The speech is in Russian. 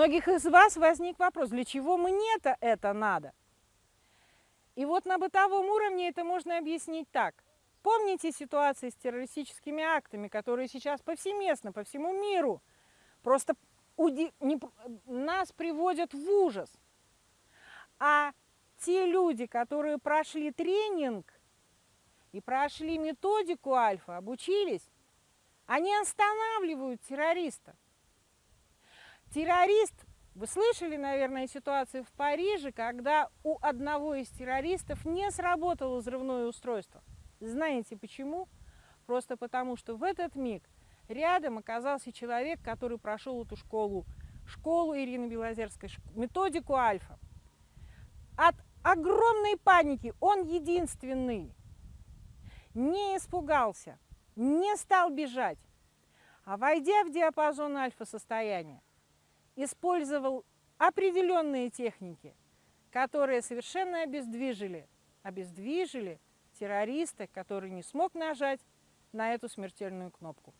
многих из вас возник вопрос, для чего мне-то это надо? И вот на бытовом уровне это можно объяснить так. Помните ситуации с террористическими актами, которые сейчас повсеместно, по всему миру, просто уди... не... нас приводят в ужас. А те люди, которые прошли тренинг и прошли методику альфа, обучились, они останавливают террориста. Террорист, вы слышали, наверное, ситуацию в Париже, когда у одного из террористов не сработало взрывное устройство. Знаете почему? Просто потому, что в этот миг рядом оказался человек, который прошел эту школу, школу Ирины Белозерской, методику Альфа. От огромной паники он единственный не испугался, не стал бежать, а войдя в диапазон альфа-состояния, использовал определенные техники, которые совершенно обездвижили, обездвижили террориста, который не смог нажать на эту смертельную кнопку.